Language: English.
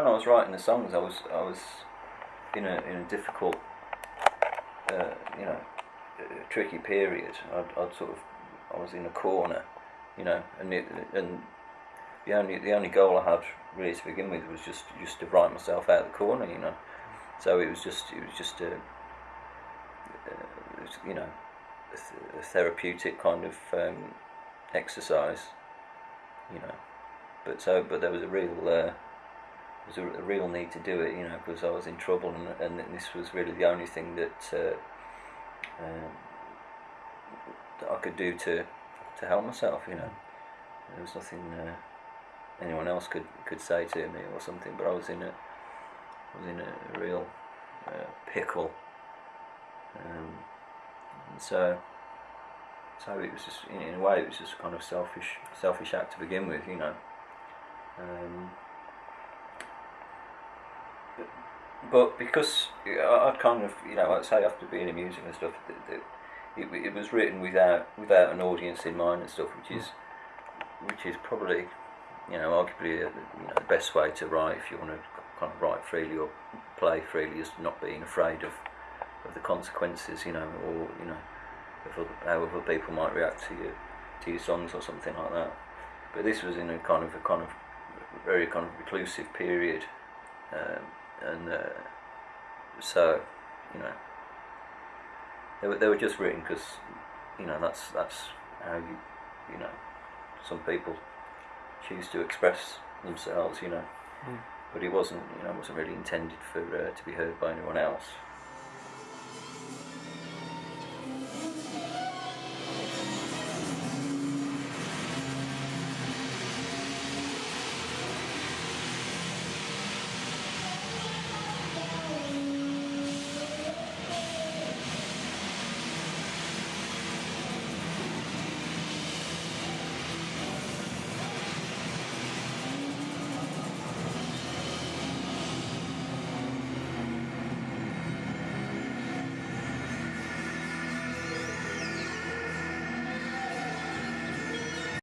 when I was writing the songs, I was I was in a in a difficult, uh, you know, uh, tricky period. I'd, I'd sort of I was in a corner, you know, and it, and the only the only goal I had really to begin with was just just to write myself out of the corner, you know. So it was just it was just a, uh, it was, you know, a, th- a therapeutic kind of um, exercise, you know. But so but there was a real uh, was a, a real need to do it, you know, because I was in trouble and and this was really the only thing that. Uh, um, that I could do to to help myself, you know. There was nothing uh, anyone else could, could say to me or something, but I was in a I was in a real uh, pickle, um, and so so it was just in, in, a way it was just a kind of selfish selfish act to begin with, you know. Um, but because I, I kind of you know I'd say after being in music and stuff. That, that it, it was written without without an audience in mind and stuff, which is which is probably you know arguably a, you know, the best way to write if you want to kind of write freely or play freely is not being afraid of of the consequences, you know, or you know, of how other people might react to your to your songs or something like that. But this was in a kind of a kind of very kind of reclusive period, um, and uh, so you know they were, they were just written because you know that's that's how you you know some people choose to express themselves you know mm. but it wasn't you know wasn't really intended for uh, to be heard by anyone else